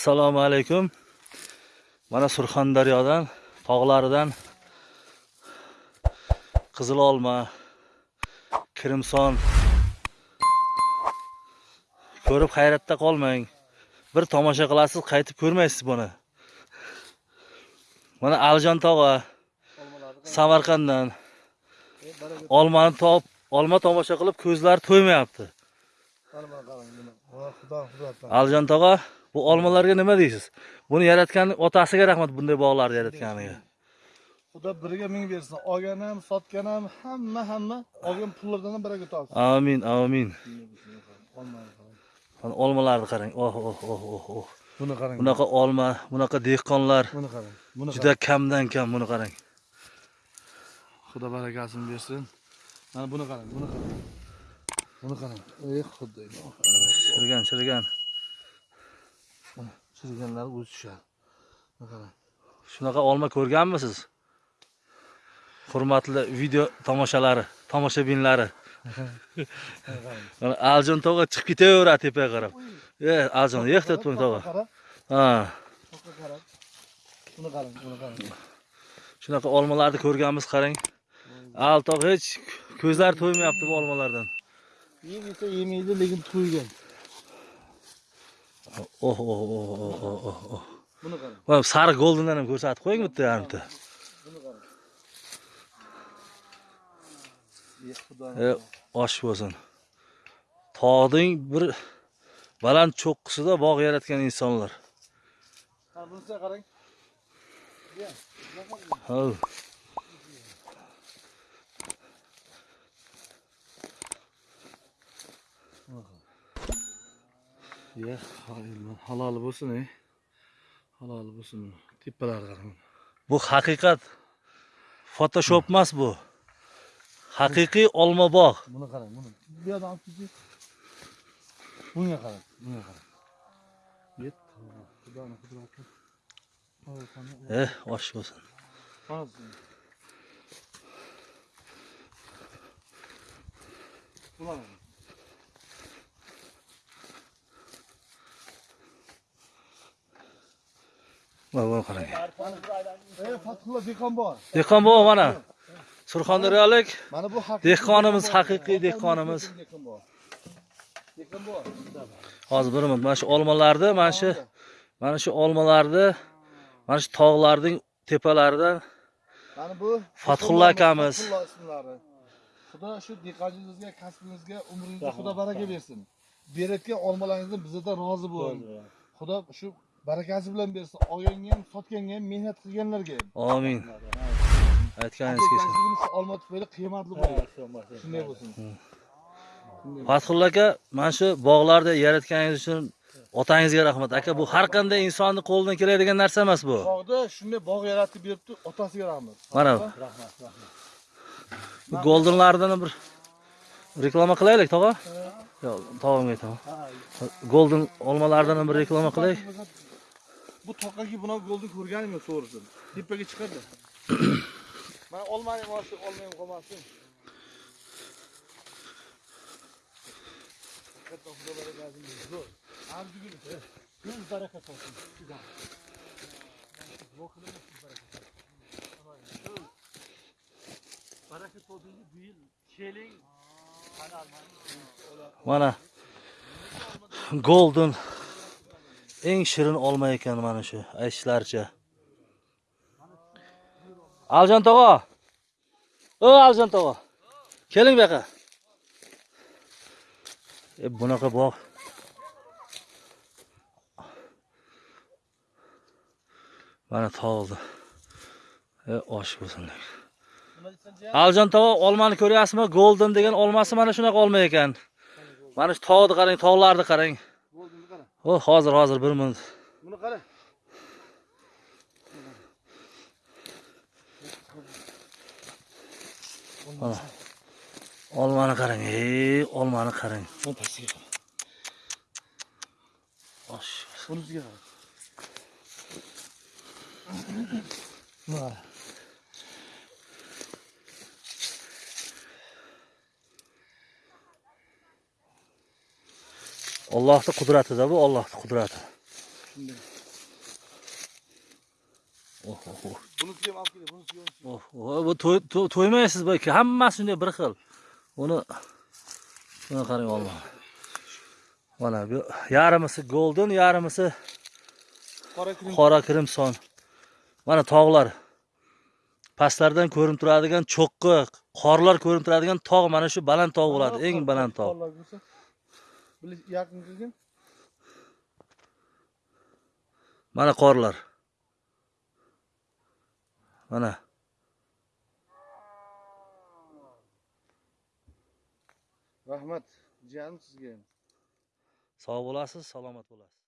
assalomu alaykum. Mana surxondaryodan tog'laridan qizil olma kirimson. Ko'rib hayratda qolmang. Bir tomosha qilasiz qaytib ko'rmaysiz buni. Mana alijon tog'a samarqanddan. Olmani top olma tomosha qilib ko'zlari to'ymayapti. Alijon tog'a bu olmalarga nima deysiz? Buni yaratgan otasiga rahmat bunday bog'larni yaratganiga. xudo biriga ming bersin. Olgan ham sotgan ham hamma hamma olgan pullardan ham baraka topsin. Amin amin. Mana olmalarni qarang. Oh oh oh oh oh. Buni qarang. Bunaqa olma bunaqa dehqonlar. Buni qarang. Buni juda kamdan kam buni qarang. Xudo barakasini bersin. Mana buni qarang buni qarang. Buni qarang. Ey xudo. Chirigan chirigan chiriganlar o'zi tushadi qarang shunaqa olma ko'rganmisiz? Hurmatli video tomoshalari tomoshabinlari mana aljon tog'a chiqib ketaveradi tepaga qarab. E aljon bo'ling tog'a. Ha. Buni qarang buni qarang. Shunaqa olmalarni ko'rganmiz qarang. Al tog' hech ko'zlari to'ymayapti bu olmalardan. Yeb yesa yemaydi lekin to'ygan oh oh oh oh oh oh oh buni qarang mana sariq goldendan ham ko'rsatib qo'ying bitta yarimta buni qarang e osh bo'lsin. Tog'ning bir baland cho'qqisida bog' yaratgan insonlar. Bunisiga qarang. Hov. Ya halol bo'lsin ey halol bo'lsin. Tepalarga qarang. Bu haqiqat photoshop emas bu. Haqiqiy olma bog' buni qarang buni. Bu yoqdan olib kelsak bunga qarang bunga qarang. Yetti xudoni qani- eh osh bo'lsin. Qani- Mana buni qarang dehqon bor. dehqon bobo mana surxondaryolik Mana bu haqiqiy Dehqonimiz, haqiqiy dehqonimiz. Hozir bir minut mana shu olmalarni mana shu mana shu olmalarni mana shu tog'larning tepalaridan Mana bu Fathulla akamiz. Xudo shu dehqonchilingizga, kasbingizga, umringizga Xudo baraka bersin. Berayotgan olmalaringizdan bizdan rozi bo'ling. Xudo shu barakasi bilan bersin. Olganga ham, sotganga ham, mehnat qilganlarga ham. amin. Aytganingiz kelsin olma tufayli qiymatli bo'ladi. Shunday bo'lsin. fathulla aka mana shu bog'larni yaratganingiz uchun otangizga rahmat. Aka bu har qanday insonni qo'lidan keladigan narsa emas bu. Bog'da shunday bog' yaratib beribdi, otasiga rahmat. mana bu. Bu goldenlardan bir reklama qilaylik tog'a? Yo'q tog'amga aytaman. Golden olmalardan bir reklama qilaylik Bu toqaga buni golni ko'rganim yo'q to'g'risi. Tepaga chiqadi. Mana olmani moshi olmayam qolmasin. Katta xudo barakasini bersin. Zo'r. Arzugu Ko'z baraka topsin. Baraka topsin bu yil keling. mana golden eng shirin olma ekan mana shu aytishlaricha. Aljon tog'a. O aljon tog'a. Keling bu yoqqa. E bunaqa bog' mana tog'di. E osh bo'lsin. Aljon tog'a olmani ko'ryapsizmi? Golden degan olmasi mana shunaqa olma ekan. Mana shu tog'ni qarang tog'larni qarang. O hozir hozir bir minut Buni qara. Mana. olmani qarang ey olmani qarang Buni pastiga qara. osh Bunisiga qara. Buni Allohning qudratida bu Allohning qudrati Shunday. Oh, oh. Bunisi ham olib keling, bunisi ham. Oh, bu to'y- to- to'ymaysiz bu ikki hammasi shunday bir xil. Uni buni qarang olma. Mana bu yarmisi golden, yarmisi Qora crimson. Mana tog'lar. Pastlardan ko'rinib turadigan cho'qqi, qorlar ko'rinib turadigan tog' mana shu baland tog' bo'ladi, eng baland tog'. Yaqin kelgin. Mana qorlar. Mana Rahmat, jiyanim sizga. sog' bo'lasiz, salomat bo'lasiz.